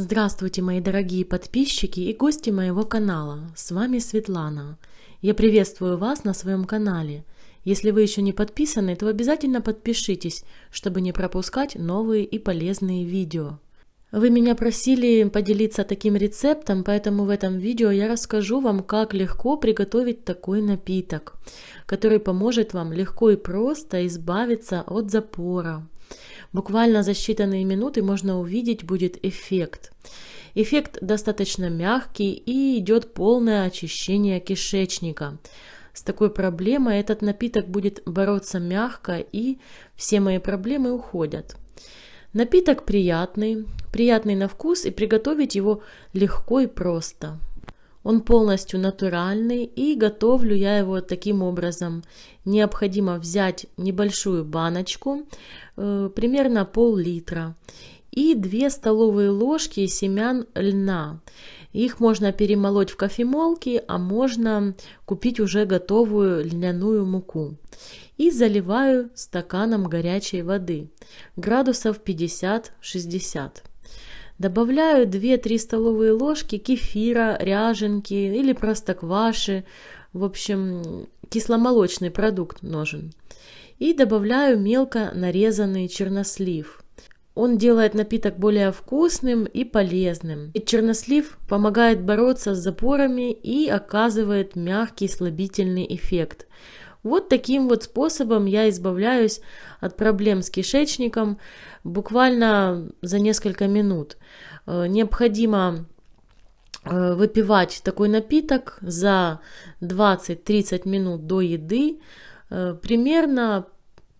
Здравствуйте, мои дорогие подписчики и гости моего канала. С вами Светлана. Я приветствую вас на своем канале. Если вы еще не подписаны, то обязательно подпишитесь, чтобы не пропускать новые и полезные видео. Вы меня просили поделиться таким рецептом, поэтому в этом видео я расскажу вам, как легко приготовить такой напиток, который поможет вам легко и просто избавиться от запора. Буквально за считанные минуты можно увидеть будет эффект. Эффект достаточно мягкий и идет полное очищение кишечника. С такой проблемой этот напиток будет бороться мягко и все мои проблемы уходят. Напиток приятный, приятный на вкус и приготовить его легко и просто. Он полностью натуральный и готовлю я его таким образом. Необходимо взять небольшую баночку, э, примерно пол-литра, и 2 столовые ложки семян льна. Их можно перемолоть в кофемолке, а можно купить уже готовую льняную муку. И заливаю стаканом горячей воды, градусов 50-60. Добавляю 2-3 столовые ложки кефира, ряженки или простокваши. В общем, кисломолочный продукт нужен. И добавляю мелко нарезанный чернослив. Он делает напиток более вкусным и полезным. И чернослив помогает бороться с запорами и оказывает мягкий слабительный эффект. Вот таким вот способом я избавляюсь от проблем с кишечником буквально за несколько минут. Э, необходимо э, выпивать такой напиток за 20-30 минут до еды э, примерно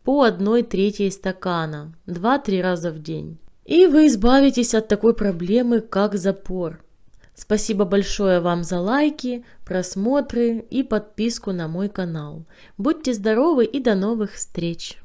по 1 третьей стакана 2-3 раза в день. И вы избавитесь от такой проблемы, как запор. Спасибо большое вам за лайки, просмотры и подписку на мой канал. Будьте здоровы и до новых встреч!